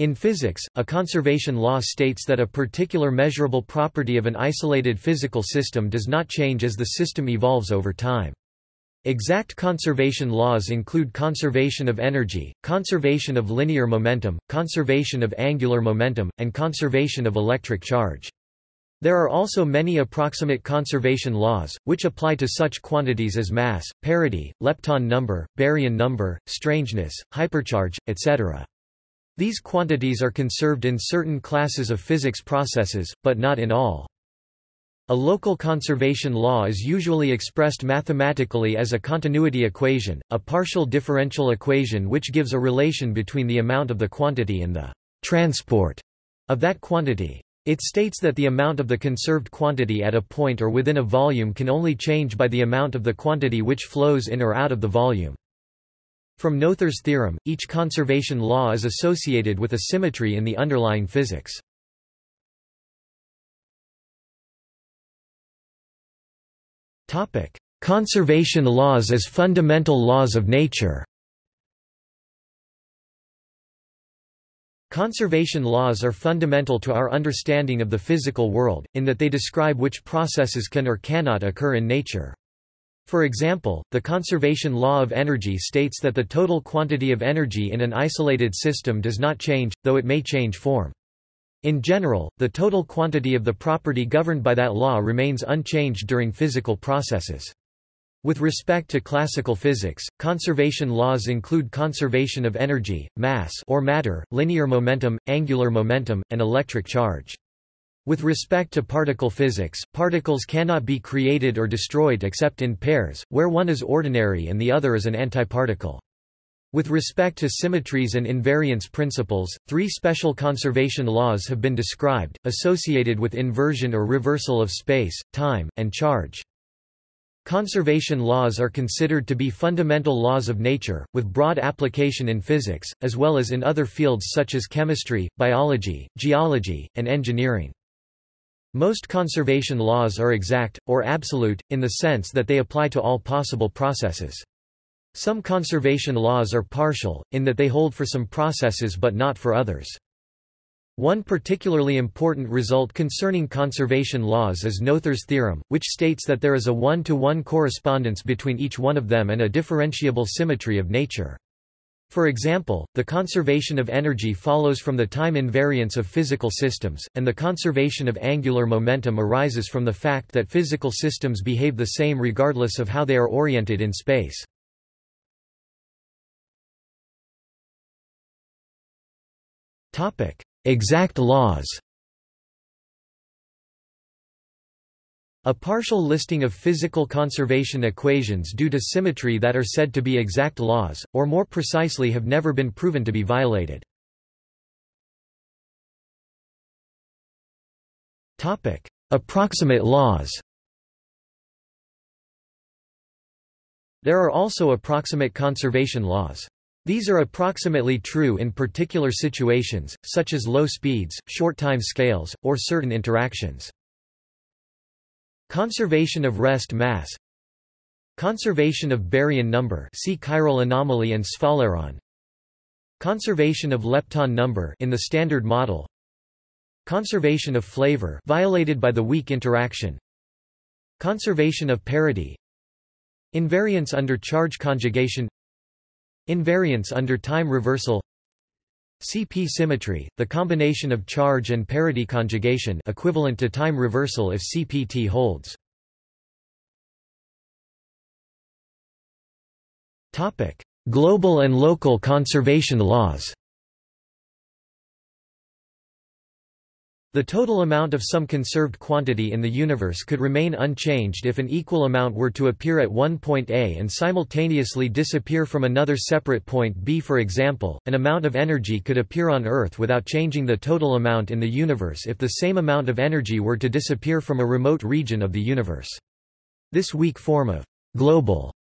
In physics, a conservation law states that a particular measurable property of an isolated physical system does not change as the system evolves over time. Exact conservation laws include conservation of energy, conservation of linear momentum, conservation of angular momentum, and conservation of electric charge. There are also many approximate conservation laws, which apply to such quantities as mass, parity, lepton number, baryon number, strangeness, hypercharge, etc. These quantities are conserved in certain classes of physics processes, but not in all. A local conservation law is usually expressed mathematically as a continuity equation, a partial differential equation which gives a relation between the amount of the quantity and the transport of that quantity. It states that the amount of the conserved quantity at a point or within a volume can only change by the amount of the quantity which flows in or out of the volume. From Noether's theorem, each conservation law is associated with a symmetry in the underlying physics. Conservation laws as fundamental laws of nature Conservation laws are fundamental to our understanding of the physical world, in that they describe which processes can or cannot occur in nature. For example, the conservation law of energy states that the total quantity of energy in an isolated system does not change, though it may change form. In general, the total quantity of the property governed by that law remains unchanged during physical processes. With respect to classical physics, conservation laws include conservation of energy, mass or matter, linear momentum, angular momentum, and electric charge. With respect to particle physics, particles cannot be created or destroyed except in pairs, where one is ordinary and the other is an antiparticle. With respect to symmetries and invariance principles, three special conservation laws have been described, associated with inversion or reversal of space, time, and charge. Conservation laws are considered to be fundamental laws of nature, with broad application in physics, as well as in other fields such as chemistry, biology, geology, and engineering. Most conservation laws are exact, or absolute, in the sense that they apply to all possible processes. Some conservation laws are partial, in that they hold for some processes but not for others. One particularly important result concerning conservation laws is Noether's theorem, which states that there is a one-to-one -one correspondence between each one of them and a differentiable symmetry of nature. For example, the conservation of energy follows from the time invariance of physical systems, and the conservation of angular momentum arises from the fact that physical systems behave the same regardless of how they are oriented in space. Exact laws A partial listing of physical conservation equations due to symmetry that are said to be exact laws, or more precisely have never been proven to be violated. Approximate laws There are also approximate conservation laws. These are approximately true in particular situations, such as low speeds, short time scales, or certain interactions. Conservation of rest mass. Conservation of baryon number see chiral anomaly and sphaleron. Conservation of lepton number in the standard model. Conservation of flavor violated by the weak interaction. Conservation of parity. Invariance under charge conjugation. Invariance under time reversal CP symmetry, the combination of charge and parity conjugation equivalent to time reversal if CPT holds. Global and local conservation laws The total amount of some conserved quantity in the universe could remain unchanged if an equal amount were to appear at one point A and simultaneously disappear from another separate point B. For example, an amount of energy could appear on Earth without changing the total amount in the universe if the same amount of energy were to disappear from a remote region of the universe. This weak form of global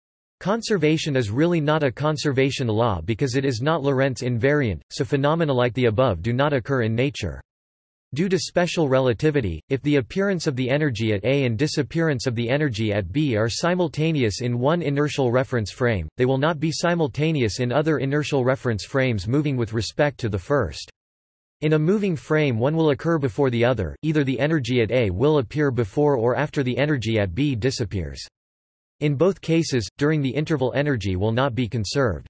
Conservation is really not a conservation law because it is not Lorentz invariant, so phenomena like the above do not occur in nature. Due to special relativity, if the appearance of the energy at A and disappearance of the energy at B are simultaneous in one inertial reference frame, they will not be simultaneous in other inertial reference frames moving with respect to the first. In a moving frame one will occur before the other, either the energy at A will appear before or after the energy at B disappears. In both cases, during the interval energy will not be conserved.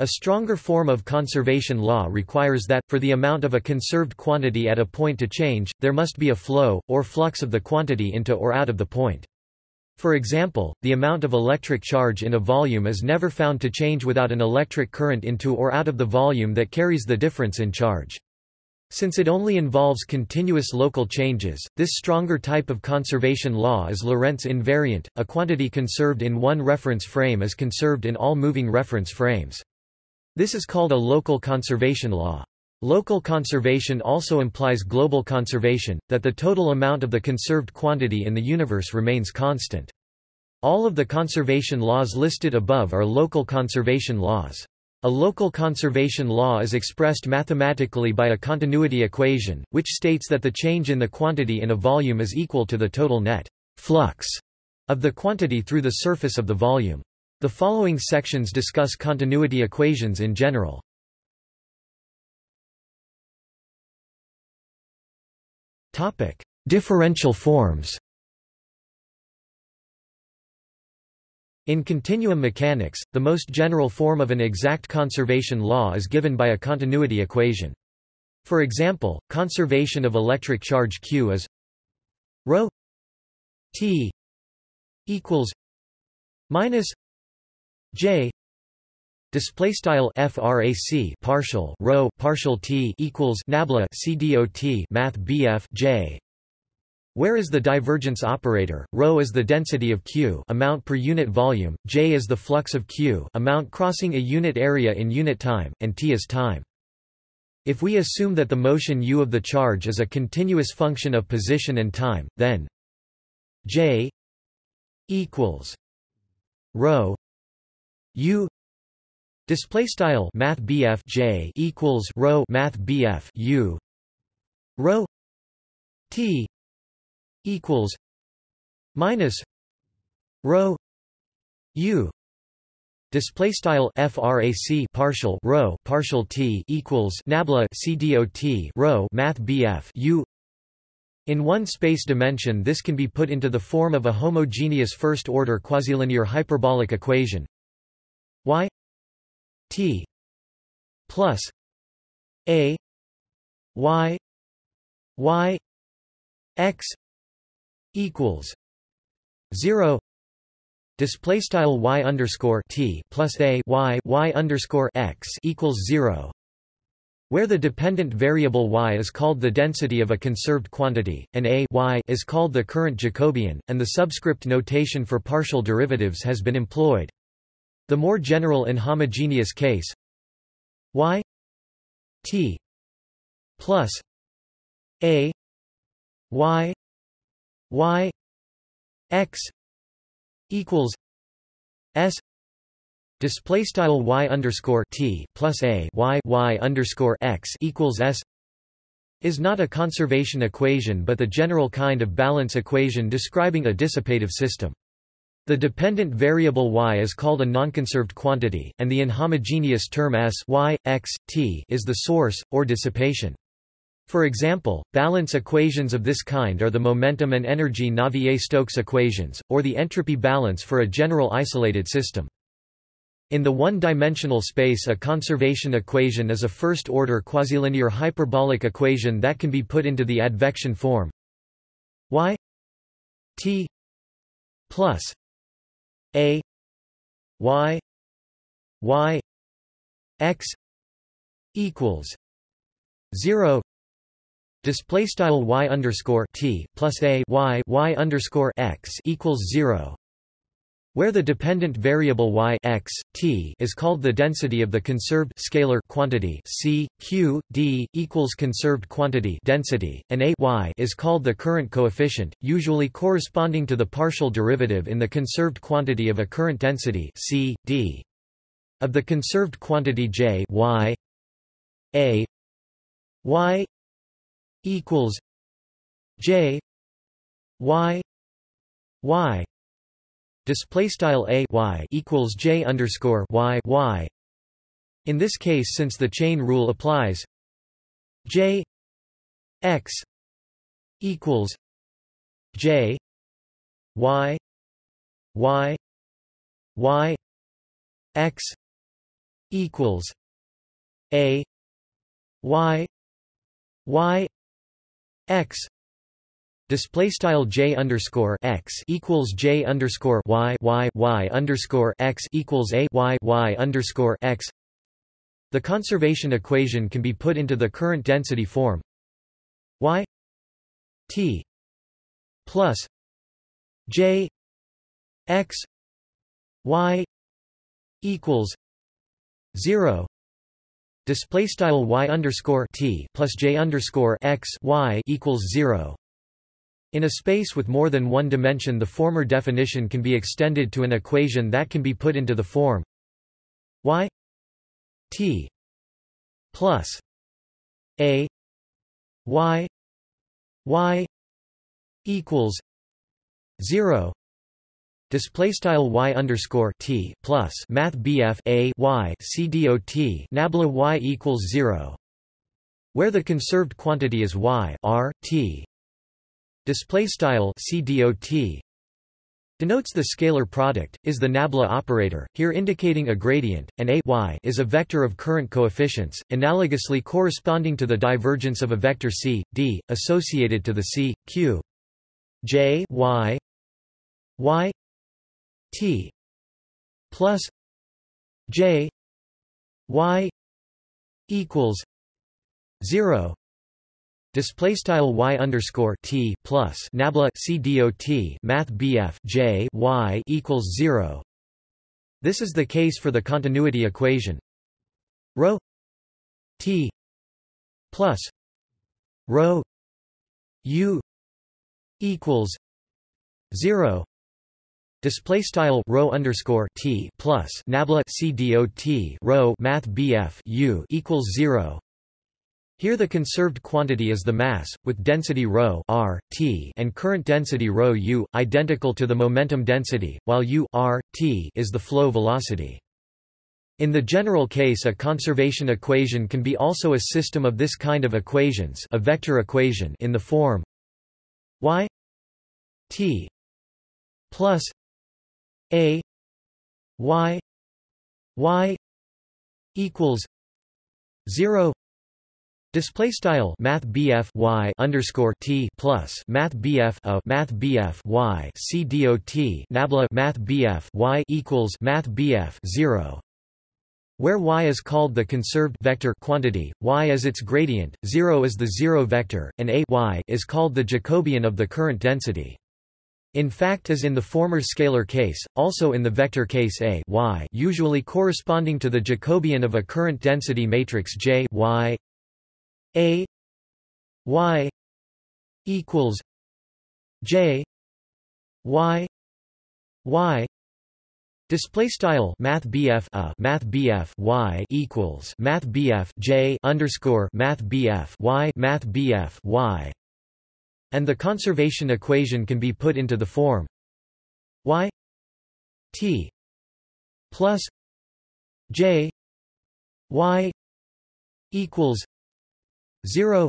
A stronger form of conservation law requires that, for the amount of a conserved quantity at a point to change, there must be a flow, or flux of the quantity into or out of the point. For example, the amount of electric charge in a volume is never found to change without an electric current into or out of the volume that carries the difference in charge. Since it only involves continuous local changes, this stronger type of conservation law is Lorentz invariant, a quantity conserved in one reference frame is conserved in all moving reference frames. This is called a local conservation law. Local conservation also implies global conservation, that the total amount of the conserved quantity in the universe remains constant. All of the conservation laws listed above are local conservation laws. A local conservation law is expressed mathematically by a continuity equation, which states that the change in the quantity in a volume is equal to the total net flux of the quantity through the surface of the volume. The following sections discuss continuity equations in general. Topic: Differential forms. In continuum mechanics, the most general form of an exact conservation law is given by a continuity equation. For example, conservation of electric charge Q is ρ t equals minus J display style frac partial rho partial t equals nabla cdot math bf j. Where is the divergence operator? Rho is the density of q amount per unit volume. J is the flux of q amount crossing a unit area in unit time and t is time. If we assume that the motion u of the charge is a continuous function of position and time then j equals rho U display style math J equals rho math BF U rho T equals minus rho U display style frac partial rho partial t equals nabla cdot rho math bf u. In one space dimension this can be put into the form of a homogeneous first order quasi-linear hyperbolic equation y t plus a y y x equals 0 display style y underscore t plus a y y underscore x equals 0 where the dependent variable y is called the density of a conserved quantity, and a y is called the current Jacobian, and the subscript notation for partial derivatives has been employed. The more general inhomogeneous case. Y. T. Plus. A. Y. Y. X. Equals. S. Display style y underscore t plus a. Y. Y underscore x equals s. Is not a conservation equation but the general kind of balance equation describing a dissipative system. The dependent variable y is called a nonconserved quantity, and the inhomogeneous term s y, x, t is the source, or dissipation. For example, balance equations of this kind are the momentum and energy Navier-Stokes equations, or the entropy balance for a general isolated system. In the one-dimensional space a conservation equation is a first-order quasi-linear hyperbolic equation that can be put into the advection form y t plus a y y x equals 0 display style y underscore t plus a y y underscore x equals 0 where the dependent variable y x, t is called the density of the conserved scalar quantity c, q, d, equals conserved quantity density, and a y is called the current coefficient, usually corresponding to the partial derivative in the conserved quantity of a current density c, d. Of the conserved quantity j y a y equals j y y display style a y equals j underscore y y. In this case, since the chain rule applies, j x equals j y y y x equals a y y x Display style j underscore x equals j underscore y y y underscore x equals a y y underscore x. The conservation equation can be put into the current density form. Y t plus j x y equals zero. Display style y underscore t plus j underscore x y equals zero in a space with more than one dimension the former definition can be extended to an equation that can be put into the form y t plus a y y equals 0 display style y underscore t plus math bf a y c nabla y equals 0 where the conserved quantity is y r t display style CDOT denotes the scalar product, is the nabla operator, here indicating a gradient, and a y is a vector of current coefficients, analogously corresponding to the divergence of a vector c, d, associated to the c, q. j y y t plus j y equals 0 Display style y underscore t plus nabla c dot math bf j y equals zero. This is the case for the continuity equation. Rho t plus rho u equals zero. Display style rho underscore t plus nabla c dot rho math bf u equals zero. Here the conserved quantity is the mass, with density ρ r, t and current density ρ u, identical to the momentum density, while u r, t is the flow velocity. In the general case a conservation equation can be also a system of this kind of equations a vector equation in the form y t plus a y y equals 0 Display style Math BF Y underscore T plus Math BF a Math BF Y C dot Nabla Math BF Y equals Math BF zero where y is called the conserved vector quantity, y is its gradient, 0 is the zero vector, and a y is called the Jacobian of the current density. In fact as in the former scalar case, also in the vector case a y usually corresponding to the Jacobian of a current density matrix J y a y equals j y y. Display style Math BF a uh, Math BF y equals Math BF J underscore Math BF y Math BF y, and the conservation equation can be put into the form y t plus j y equals 0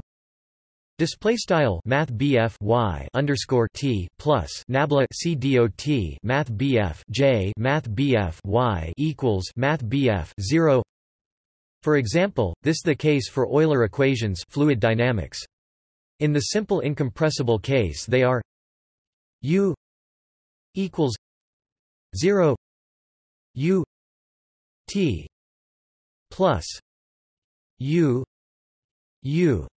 Display style Math BF Y underscore T plus Nabla C dot Math BF J Math BF Y equals Math BF zero For example, this the case for Euler equations fluid dynamics. In the simple incompressible case they are U equals zero U T plus U U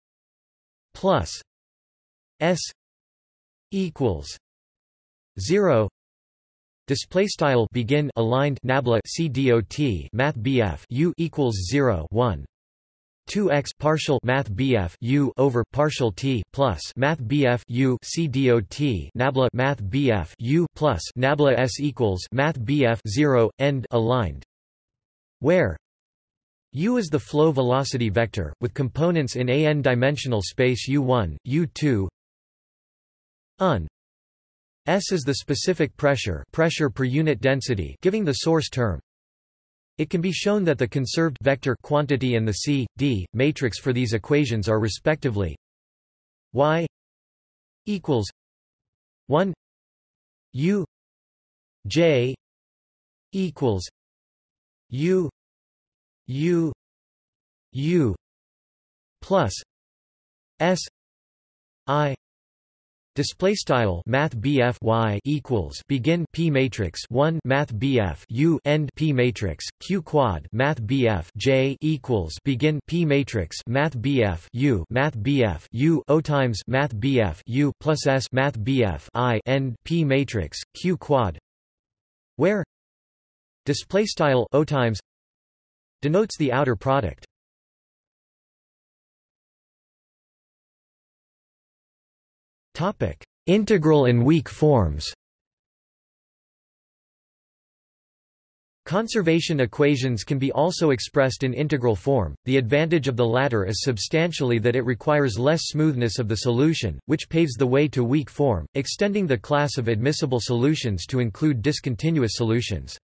plus S equals zero. Display style begin aligned nabla c dot math bf u equals 0 1 2 x partial math bf u over partial t plus math bf u c nabla math bf u plus nabla s equals math bf 0 end aligned. Where U is the flow velocity vector, with components in a n-dimensional space U1, U2 un. S is the specific pressure pressure per unit density giving the source term It can be shown that the conserved vector quantity and the C, D, matrix for these equations are respectively y equals 1 u j equals u u u plus s i Display style Math y equals begin P matrix one Math bf U end P matrix Q quad Math bf J equals begin P matrix Math U Math U O times Math bf U plus S Math bf I end P matrix Q quad where display style O times denotes the outer product Integral and weak forms Conservation equations can be also expressed in integral form. The advantage of the latter is substantially that it requires less smoothness of the solution, which paves the way to weak form, extending the class of admissible solutions to include discontinuous solutions.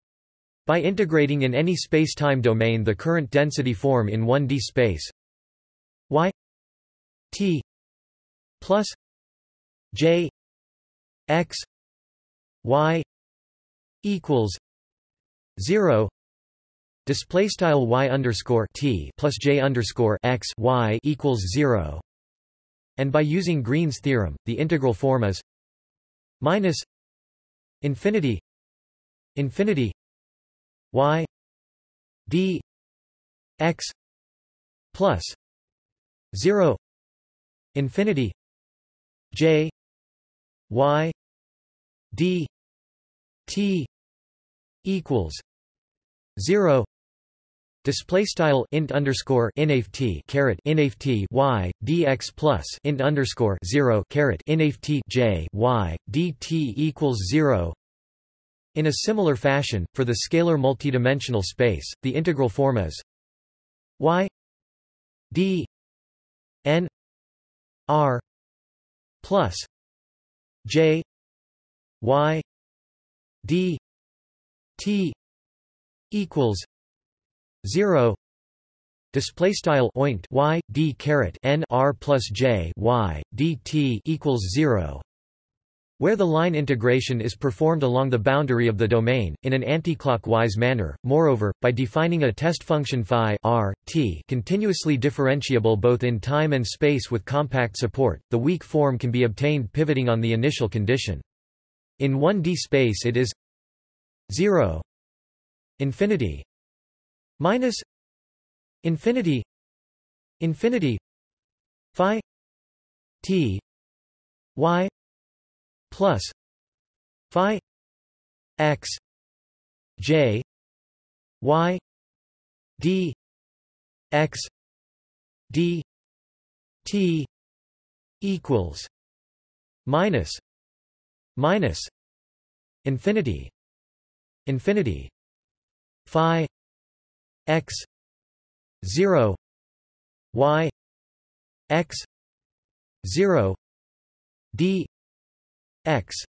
By integrating in any space-time domain the current density form in 1D space. Y t plus J X Y equals zero display style y underscore t plus j underscore x y equals zero, and by using Green's theorem, the integral form is minus infinity infinity y d x plus zero infinity j y d t equals 0 Display style int underscore inft caret inft y dx plus int underscore zero caret inft j y dt equals zero. In a similar fashion, for the scalar multidimensional space, the integral form is y d n r plus J Y D T equals zero Display style oint y d caret n r plus j y d t equals zero, where the line integration is performed along the boundary of the domain in an anticlockwise manner. Moreover, by defining a test function phi r t continuously differentiable both in time and space with compact support, the weak form can be obtained pivoting on the initial condition. In 1D space it is 0 infinity minus infinity infinity phi t y plus phi x j y d x d t equals minus minus infinity infinity phi x 0 y x 0 d x.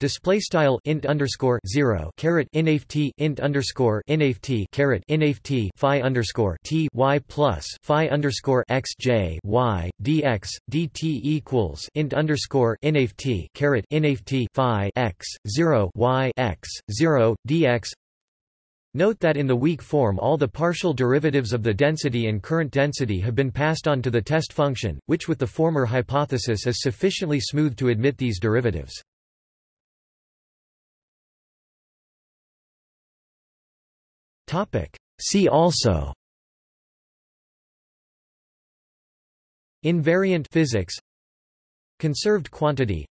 Display style int underscore zero caret inft int underscore inft caret inft phi underscore t y plus phi underscore x j y dx dt equals int underscore inft caret inft phi x zero y x zero dx Note that in the weak form all the partial derivatives of the density and current density have been passed on to the test function, which with the former hypothesis is sufficiently smooth to admit these derivatives. See also Invariant physics Conserved quantity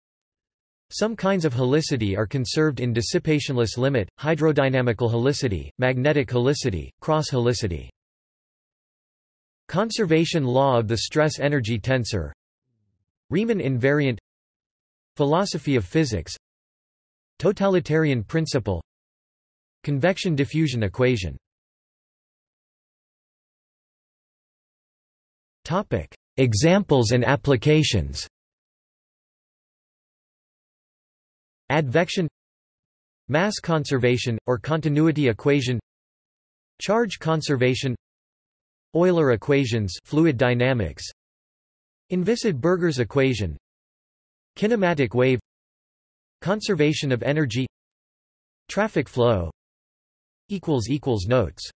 some kinds of helicity are conserved in dissipationless limit, hydrodynamical helicity, magnetic helicity, cross helicity. Conservation law of the stress-energy tensor. Riemann invariant. Philosophy of physics. Totalitarian principle. Convection diffusion equation. Examples and applications Advection Mass conservation, or continuity equation Charge conservation Euler equations fluid dynamics Inviscid-Burgers equation Kinematic wave Conservation of energy Traffic flow Notes